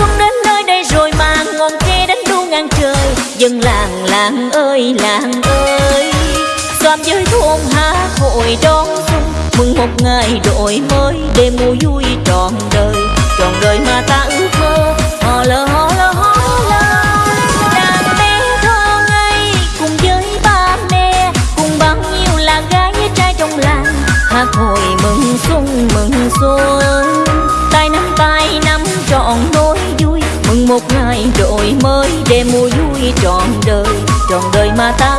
xuân đến nơi đây rồi mà ngọn tre đánh đu ngang trời. Dân làng làng ơi làng ơi. Xóm với thôn há hội đón xuân. Mừng một ngày đổi mới, đêm mùa vui trọn đời. Trọn đời mà ta ước mơ, hò lơ hò lơ hò lơ đàn bé thơ ngây cùng với ba mẹ. Cùng bao nhiêu là gái trai trong làng. Hát hội mừng xuân, mừng mừng một ngày đổi mới để mùa vui trọn đời. Trọn đời mà ta